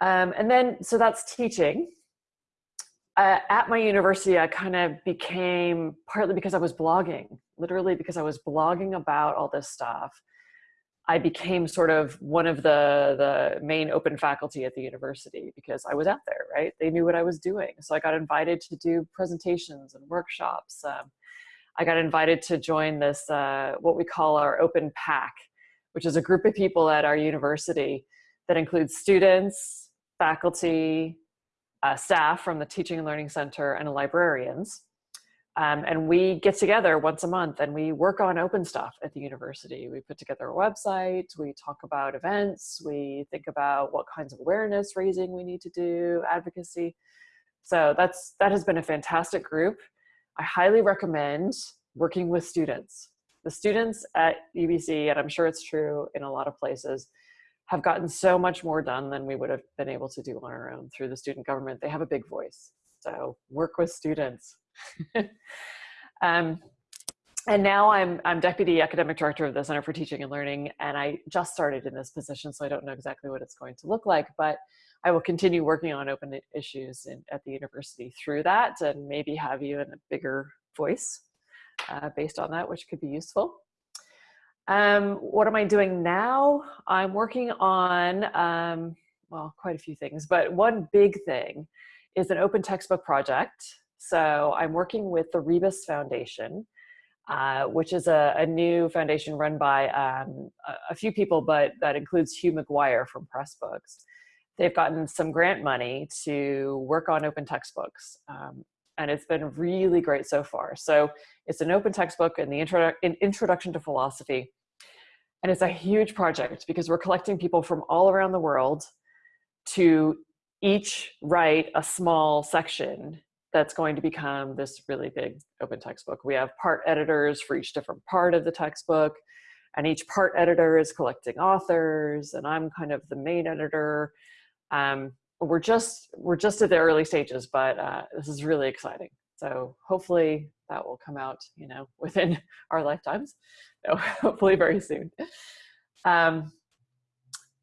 Um, and then, so that's teaching. Uh, at my university, I kind of became, partly because I was blogging, literally because I was blogging about all this stuff. I became sort of one of the, the main open faculty at the university because I was out there, right? They knew what I was doing. So I got invited to do presentations and workshops. Um, I got invited to join this, uh, what we call our open pack, which is a group of people at our university that includes students, faculty, uh, staff from the Teaching and Learning Center, and librarians. Um, and we get together once a month and we work on open stuff at the university. We put together a website, we talk about events, we think about what kinds of awareness raising we need to do, advocacy. So that's that has been a fantastic group. I highly recommend working with students the students at UBC, and I'm sure it's true in a lot of places, have gotten so much more done than we would have been able to do on our own through the student government. They have a big voice. So work with students. <laughs> um, and now I'm, I'm deputy academic director of the Center for Teaching and Learning, and I just started in this position, so I don't know exactly what it's going to look like, but I will continue working on open issues in, at the university through that and maybe have even a bigger voice uh, based on that, which could be useful. Um, what am I doing now? I'm working on, um, well, quite a few things, but one big thing is an open textbook project. So I'm working with the Rebus Foundation, uh, which is a, a, new foundation run by um, a, a, few people, but that includes Hugh McGuire from Pressbooks. They've gotten some grant money to work on open textbooks. Um, and it's been really great so far. So it's an open textbook in the intro in introduction to philosophy. And it's a huge project because we're collecting people from all around the world to each write a small section that's going to become this really big open textbook. We have part editors for each different part of the textbook and each part editor is collecting authors and I'm kind of the main editor. Um, we're just we're just at the early stages, but uh, this is really exciting. So hopefully that will come out, you know, <laughs> within our lifetimes. So <laughs> hopefully very soon. Um,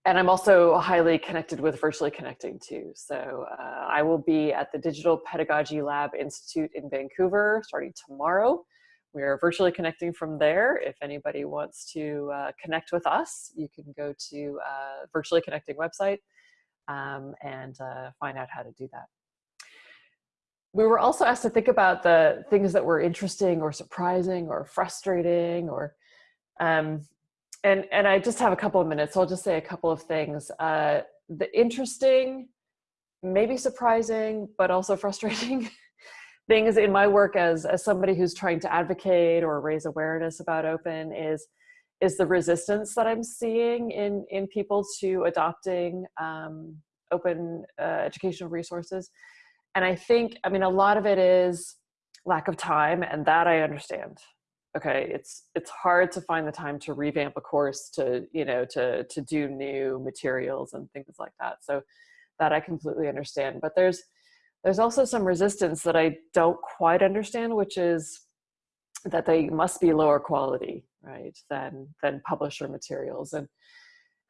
and I'm also highly connected with Virtually Connecting too. So uh, I will be at the Digital Pedagogy Lab Institute in Vancouver starting tomorrow. We are virtually connecting from there. If anybody wants to uh, connect with us, you can go to uh, Virtually Connecting website um, and uh, find out how to do that. We were also asked to think about the things that were interesting or surprising or frustrating or, um, and, and I just have a couple of minutes, so I'll just say a couple of things. Uh, the interesting, maybe surprising, but also <laughs> frustrating things in my work as, as somebody who's trying to advocate or raise awareness about open is is the resistance that I'm seeing in, in people to adopting um, open uh, educational resources. And I think, I mean, a lot of it is lack of time and that I understand. Okay, it's it's hard to find the time to revamp a course to, you know, to, to do new materials and things like that. So that I completely understand. But there's, there's also some resistance that I don't quite understand, which is that they must be lower quality right, than, than publisher materials. And,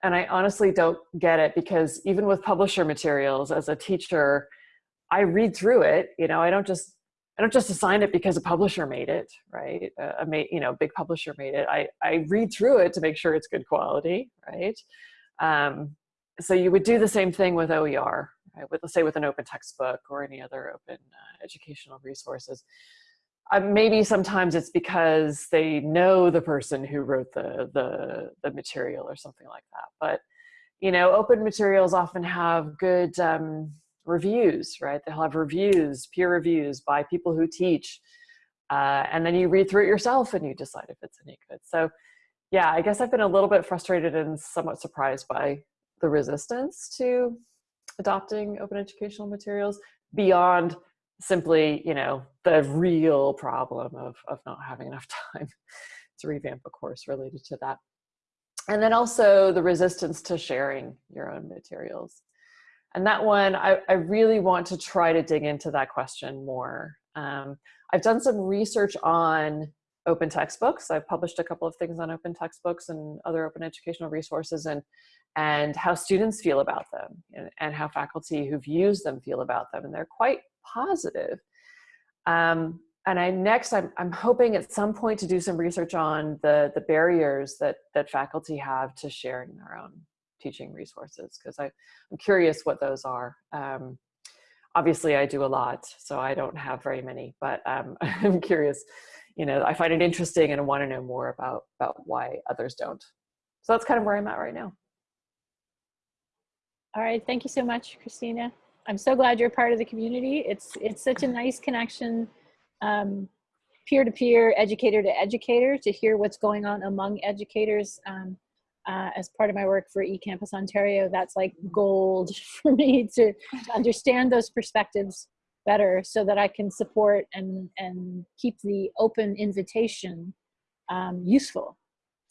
and I honestly don't get it because even with publisher materials as a teacher, I read through it, you know, I don't just, I don't just assign it because a publisher made it, right? A, you know, big publisher made it. I, I read through it to make sure it's good quality, right? Um, so you would do the same thing with OER, right? With, let's say with an open textbook or any other open uh, educational resources uh, maybe sometimes it's because they know the person who wrote the, the, the material or something like that. But, you know, open materials often have good um, reviews, right? They'll have reviews, peer reviews by people who teach. Uh, and then you read through it yourself and you decide if it's any good. So yeah, I guess I've been a little bit frustrated and somewhat surprised by the resistance to adopting open educational materials beyond simply, you know, the real problem of, of not having enough <laughs> time to revamp a course related to that. And then also the resistance to sharing your own materials. And that one, I, I really want to try to dig into that question more. Um, I've done some research on open textbooks. I've published a couple of things on open textbooks and other open educational resources and, and how students feel about them and, and how faculty who've used them feel about them. And they're quite positive. Um, and I next, I'm, I'm hoping at some point to do some research on the, the barriers that, that faculty have to sharing their own teaching resources, because I'm curious what those are. Um, obviously I do a lot, so I don't have very many, but um, <laughs> I'm curious, you know, I find it interesting and I want to know more about, about why others don't. So that's kind of where I'm at right now. All right, thank you so much, Christina. I'm so glad you're part of the community. It's it's such a nice connection, um, peer to peer, educator to educator, to hear what's going on among educators. Um, uh, as part of my work for eCampus Ontario, that's like gold <laughs> for me to, to understand those perspectives better, so that I can support and and keep the open invitation um, useful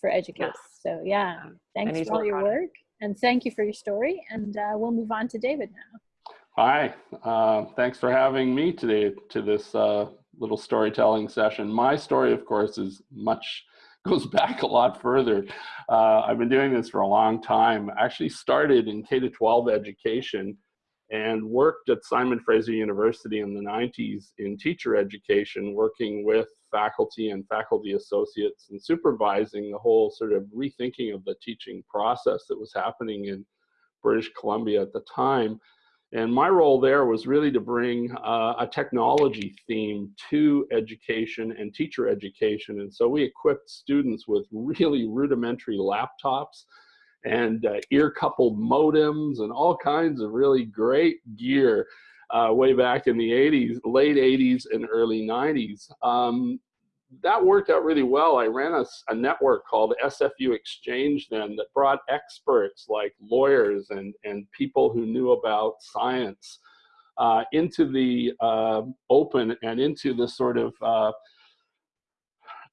for educators. So yeah, thanks for all your work and thank you for your story. And uh, we'll move on to David now. Hi, uh, thanks for having me today to this uh, little storytelling session. My story, of course, is much, <laughs> goes back a lot further. Uh, I've been doing this for a long time. I actually started in K-12 education and worked at Simon Fraser University in the 90s in teacher education, working with faculty and faculty associates and supervising the whole sort of rethinking of the teaching process that was happening in British Columbia at the time. And my role there was really to bring uh, a technology theme to education and teacher education. And so we equipped students with really rudimentary laptops and uh, ear coupled modems and all kinds of really great gear uh, way back in the 80s, late 80s and early 90s. Um, that worked out really well. I ran a, a, network called SFU Exchange then that brought experts like lawyers and, and people who knew about science uh, into the uh, open and into the sort of uh,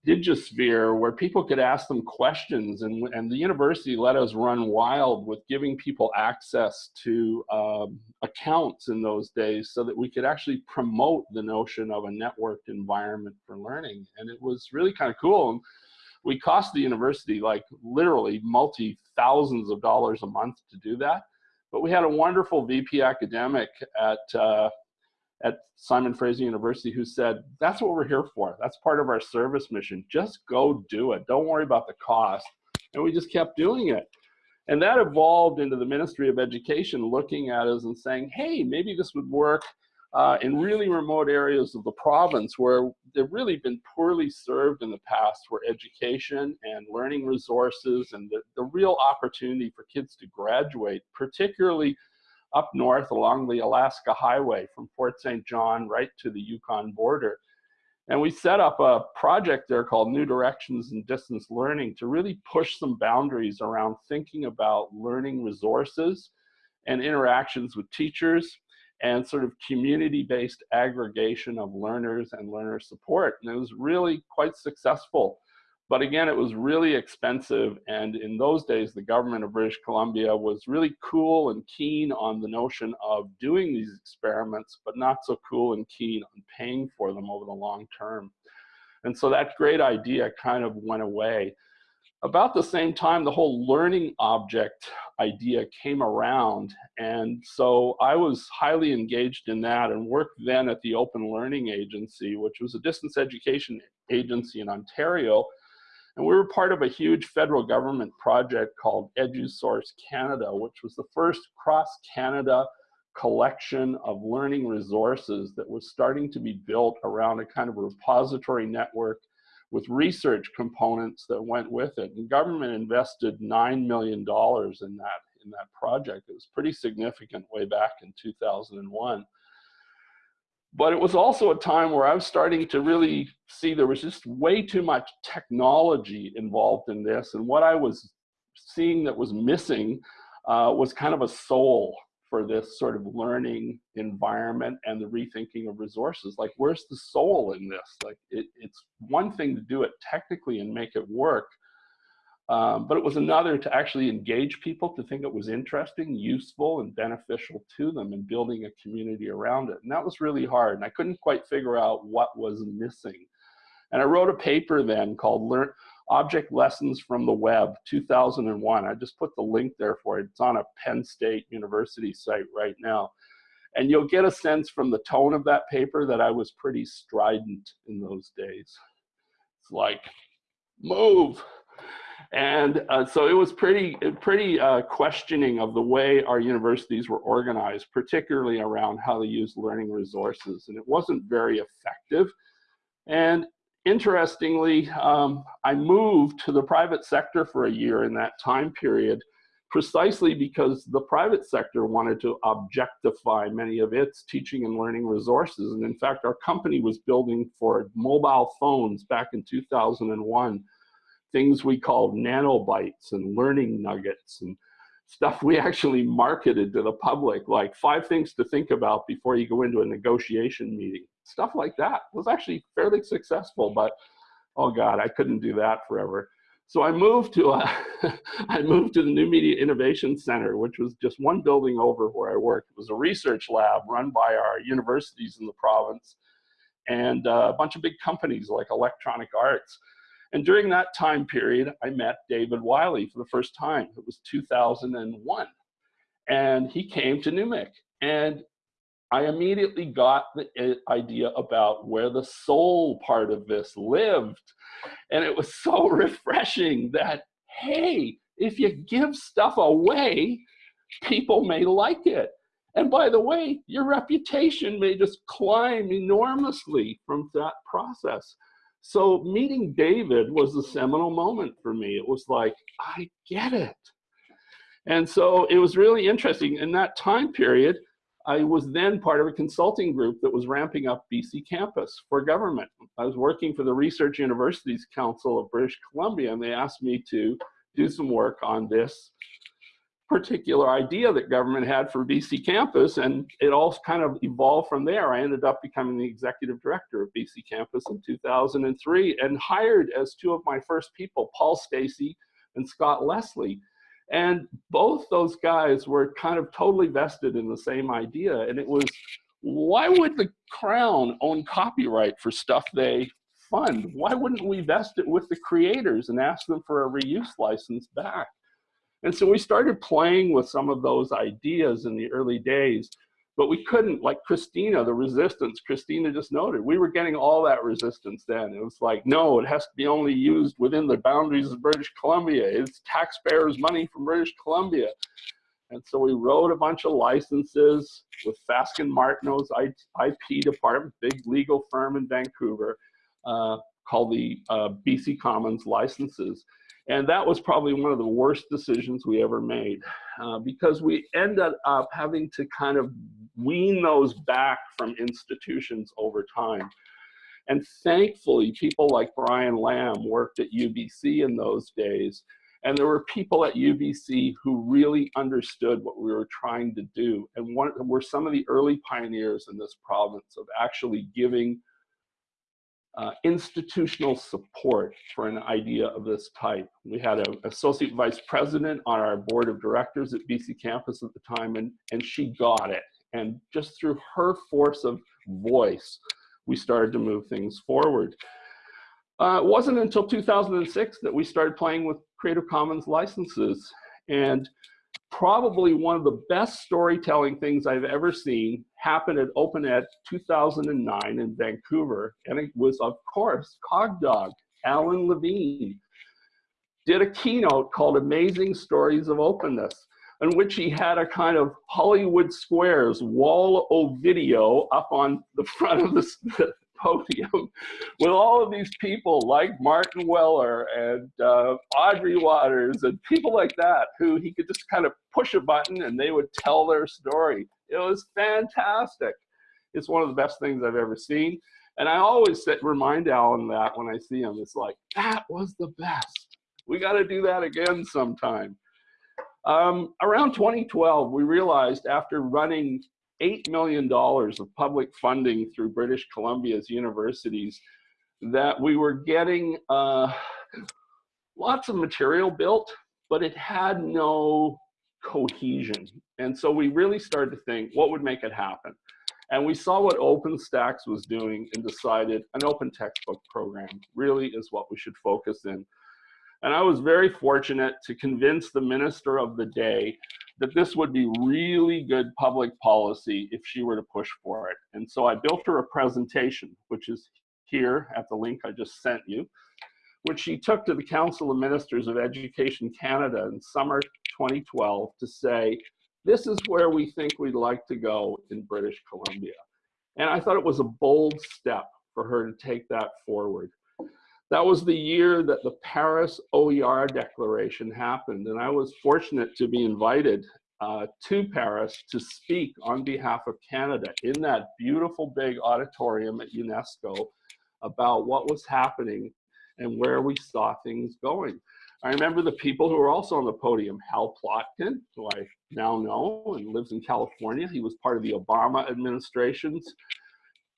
digisphere where people could ask them questions and, and the university let us run wild with giving people access to um, accounts in those days so that we could actually promote the notion of a networked environment for learning. And it was really kind of cool. And we cost the university like literally multi thousands of dollars a month to do that. But we had a wonderful VP academic at uh, at Simon Fraser University who said, that's what we're here for. That's part of our service mission. Just go do it. Don't worry about the cost. And we just kept doing it. And that evolved into the Ministry of Education looking at us and saying, hey, maybe this would work uh, in really remote areas of the province where they've really been poorly served in the past, where education and learning resources and the, the real opportunity for kids to graduate, particularly up north along the Alaska Highway from Fort St. John right to the Yukon border. And we set up a project there called New Directions in Distance Learning to really push some boundaries around thinking about learning resources and interactions with teachers and sort of community-based aggregation of learners and learner support. And it was really quite successful. But again, it was really expensive. And in those days, the government of British Columbia was really cool and keen on the notion of doing these experiments, but not so cool and keen on paying for them over the long term. And so that great idea kind of went away. About the same time, the whole learning object idea came around. And so I was highly engaged in that and worked then at the Open Learning Agency, which was a distance education agency in Ontario and we were part of a huge federal government project called EduSource Canada, which was the first cross-Canada collection of learning resources that was starting to be built around a kind of repository network with research components that went with it. And government invested $9 million in that, in that project. It was pretty significant way back in 2001. But it was also a time where I was starting to really see there was just way too much technology involved in this. And what I was seeing that was missing uh, was kind of a soul for this sort of learning environment and the rethinking of resources. Like, where's the soul in this? Like, it, it's one thing to do it technically and make it work, um, but it was another to actually engage people to think it was interesting, useful, and beneficial to them and building a community around it. And that was really hard. And I couldn't quite figure out what was missing. And I wrote a paper then called Learn Object Lessons from the Web 2001. I just put the link there for it. It's on a Penn State University site right now. And you'll get a sense from the tone of that paper that I was pretty strident in those days. It's like, move, and uh, so it was pretty, pretty uh, questioning of the way our universities were organized, particularly around how they use learning resources. And it wasn't very effective. And interestingly, um, I moved to the private sector for a year in that time period, precisely because the private sector wanted to objectify many of its teaching and learning resources. And in fact, our company was building for mobile phones back in 2001 things we called nanobytes and learning nuggets and stuff we actually marketed to the public, like five things to think about before you go into a negotiation meeting. Stuff like that was actually fairly successful, but oh God, I couldn't do that forever. So I moved to a, <laughs> I moved to the New Media Innovation Center, which was just one building over where I worked. It was a research lab run by our universities in the province and uh, a bunch of big companies like Electronic Arts. And during that time period, I met David Wiley for the first time. It was 2001. And he came to NewMIC. And I immediately got the idea about where the soul part of this lived. And it was <laughs> so refreshing that, hey, if you give stuff away, people may like it. And by the way, your reputation may just climb enormously from that process. So meeting David was a seminal moment for me. It was like, I get it. And so it was really interesting. In that time period, I was then part of a consulting group that was ramping up BC Campus for government. I was working for the Research Universities Council of British Columbia, and they asked me to do some work on this particular idea that government had for BC Campus, and it all kind of evolved from there. I ended up becoming the executive director of BC Campus in 2003 and hired as two of my first people, Paul Stacey and Scott Leslie. And both those guys were kind of totally vested in the same idea. And it was, why would the Crown own copyright for stuff they fund? Why wouldn't we vest it with the creators and ask them for a reuse license back? And so we started playing with some of those ideas in the early days but we couldn't like christina the resistance christina just noted we were getting all that resistance then. It was like no it has to be only used within the boundaries of british columbia. It's taxpayers money from british columbia. And so we wrote a bunch of licenses with Fasken Martineau's IP department, big legal firm in Vancouver, uh, called the uh, BC Commons licenses. And that was probably one of the worst decisions we ever made uh, because we ended up having to kind of wean those back from institutions over time. And thankfully, people like Brian Lamb worked at UBC in those days. And there were people at UBC who really understood what we were trying to do and one, were some of the early pioneers in this province of actually giving uh, institutional support for an idea of this type. We had an associate vice president on our board of directors at BC Campus at the time, and, and she got it. And just through her force of voice, we started to move things forward. Uh, it wasn't until 2006 that we started playing with Creative Commons licenses. And probably one of the best storytelling things I've ever seen happened at Open Ed 2009 in Vancouver. And it was, of course, Cogdog, Alan Levine, did a keynote called Amazing Stories of Openness in which he had a kind of Hollywood Squares wall of video up on the front of the podium with all of these people like Martin Weller and uh, Audrey Watters and people like that who he could just kind of push a button and they would tell their story. It was fantastic. It's one of the best things I've ever seen. And I always remind Alan that when I see him, it's like, that was the best. We got to do that again sometime. Um, around 2012, we realized after running $8 million of public funding through British Columbia's universities that we were getting uh, lots of material built, but it had no cohesion. And so we really started to think what would make it happen. And we saw what OpenStax was doing and decided an open textbook program really is what we should focus in. And I was very fortunate to convince the minister of the day that this would be really good public policy if she were to push for it. And so I built her a presentation, which is here at the link I just sent you, which she took to the Council of Ministers of Education Canada in summer 2012 to say, this is where we think we'd like to go in British Columbia. And I thought it was a bold step for her to take that forward. That was the year that the Paris OER Declaration happened, and I was fortunate to be invited uh, to Paris to speak on behalf of Canada in that beautiful big auditorium at UNESCO about what was happening and where we saw things going. I remember the people who were also on the podium, Hal Plotkin, who I now know and lives in California. He was part of the Obama administration's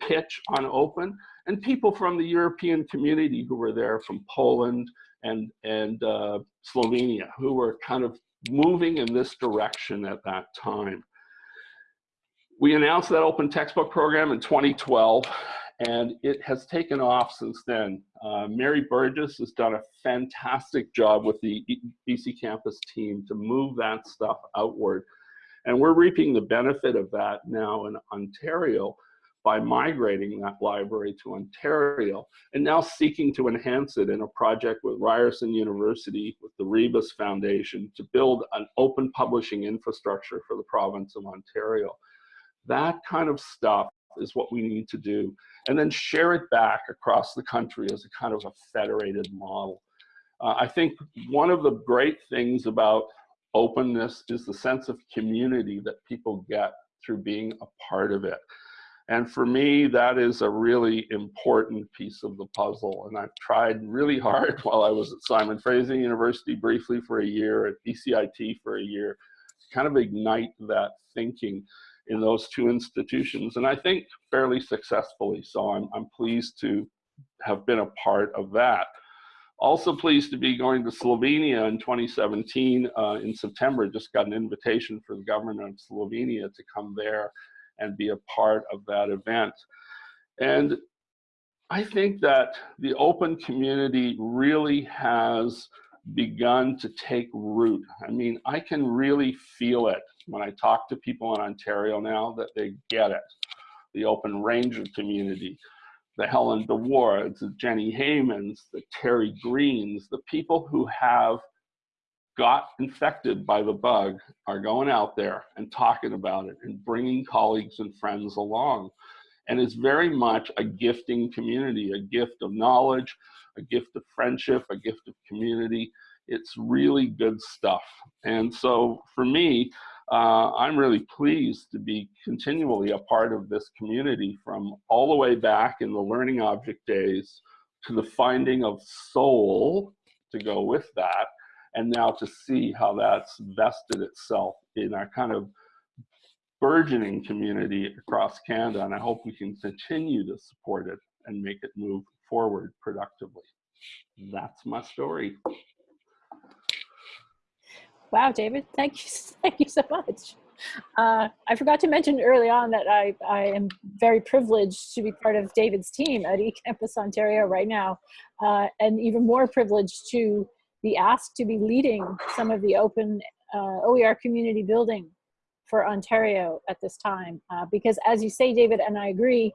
pitch on open and people from the European community who were there from Poland and, and uh, Slovenia who were kind of moving in this direction at that time. We announced that open textbook program in 2012 and it has taken off since then. Uh, Mary Burgess has done a fantastic job with the BC campus team to move that stuff outward. And we're reaping the benefit of that now in Ontario by migrating that library to Ontario and now seeking to enhance it in a project with Ryerson University with the Rebus Foundation to build an open publishing infrastructure for the province of Ontario. That kind of stuff is what we need to do and then share it back across the country as a kind of a federated model. Uh, I think one of the great things about openness is the sense of community that people get through being a part of it. And for me, that is a really important piece of the puzzle. And I've tried really hard <laughs> while I was at Simon Fraser University briefly for a year, at BCIT for a year, to kind of ignite that thinking in those two institutions. And I think fairly successfully. So I'm, I'm pleased to have been a part of that. Also pleased to be going to Slovenia in 2017 uh, in September. Just got an invitation for the government of Slovenia to come there and be a part of that event. And I think that the open community really has begun to take root. I mean, I can really feel it when I talk to people in Ontario now that they get it. The open ranger community, the Helen DeWaards, the Jenni Haymans, the Terry Greens, the people who have got infected by the bug are going out there and talking about it and bringing colleagues and friends along. And it's very much a gifting community, a gift of knowledge, a gift of friendship, a gift of community. It's really good stuff. And so for me, uh, I'm really pleased to be continually a part of this community from all the way back in the learning object days to the finding of soul to go with that, and now to see how that's vested itself in our kind of burgeoning community across Canada. And I hope we can continue to support it and make it move forward productively. That's my story. Wow, David, thank you, <laughs> thank you so much. Uh, I forgot to mention early on that I, I am very privileged to be part of David's team at eCampus Ontario right now, uh, and even more privileged to be asked to be leading some of the open uh, OER community building for Ontario at this time. Uh, because as you say, David, and I agree,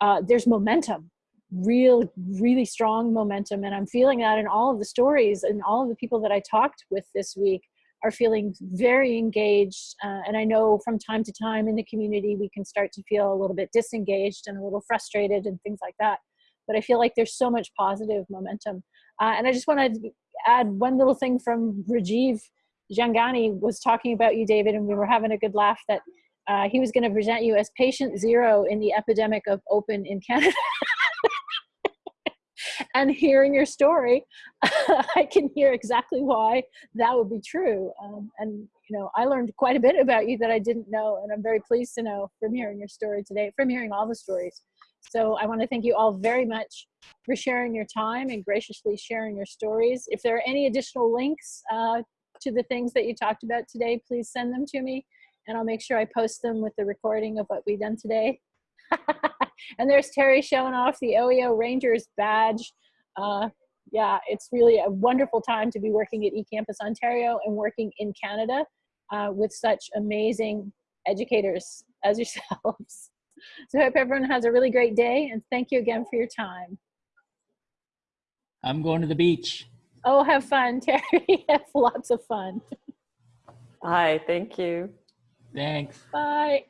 uh, there's momentum real, really strong momentum. And I'm feeling that in all of the stories and all of the people that I talked with this week are feeling very engaged. Uh, and I know from time to time in the community, we can start to feel a little bit disengaged and a little frustrated and things like that. But I feel like there's so much positive momentum. Uh, and I just want to add one little thing from Rajiv Jhangiani was talking about you, David, and we were having a good laugh that uh, he was going to present you as patient zero in the epidemic of open in Canada. <laughs> and hearing your story, <laughs> I can hear exactly why that would be true. Um, and you know, I learned quite a bit about you that I didn't know, and I'm very pleased to know from hearing your story today, from hearing all the stories. So I want to thank you all very much for sharing your time and graciously sharing your stories. If there are any additional links uh, to the things that you talked about today, please send them to me, and I'll make sure I post them with the recording of what we've done today. <laughs> and there's Terry showing off the OEO Rangers badge. Uh, yeah, it's really a wonderful time to be working at eCampus Ontario and working in Canada uh, with such amazing educators as yourselves. <laughs> <laughs> So I hope everyone has a really great day and thank you again for your time. I'm going to the beach. Oh, have fun, <laughs> Terry. have lots of fun. Hi, thank you. Thanks. Bye.